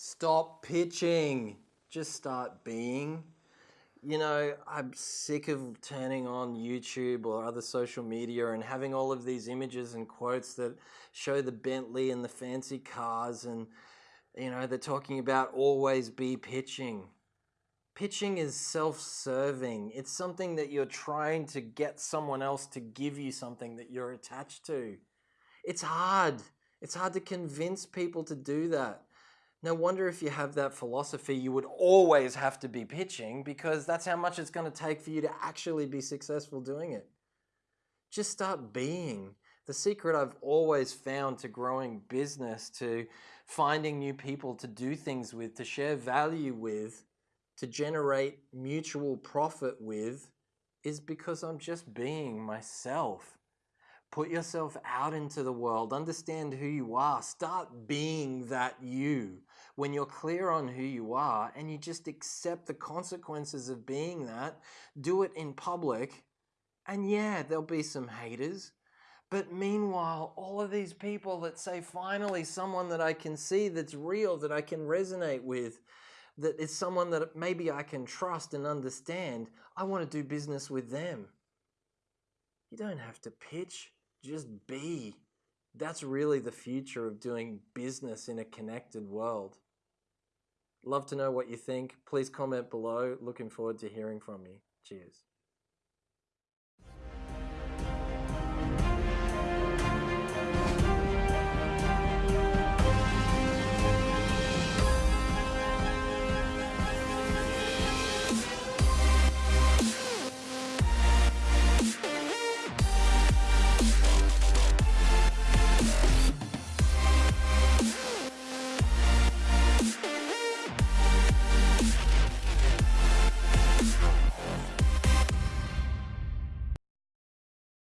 Stop pitching. Just start being. You know, I'm sick of turning on YouTube or other social media and having all of these images and quotes that show the Bentley and the fancy cars and, you know, they're talking about always be pitching. Pitching is self serving. It's something that you're trying to get someone else to give you something that you're attached to. It's hard. It's hard to convince people to do that. No wonder if you have that philosophy, you would always have to be pitching because that's how much it's going to take for you to actually be successful doing it. Just start being. The secret I've always found to growing business, to finding new people to do things with, to share value with, to generate mutual profit with, is because I'm just being myself. Put yourself out into the world. Understand who you are. Start being that you. When you're clear on who you are and you just accept the consequences of being that, do it in public. And yeah, there'll be some haters. But meanwhile, all of these people that say, finally, someone that I can see that's real, that I can resonate with, that is someone that maybe I can trust and understand, I want to do business with them. You don't have to pitch just be. That's really the future of doing business in a connected world. Love to know what you think. Please comment below. Looking forward to hearing from you. Cheers.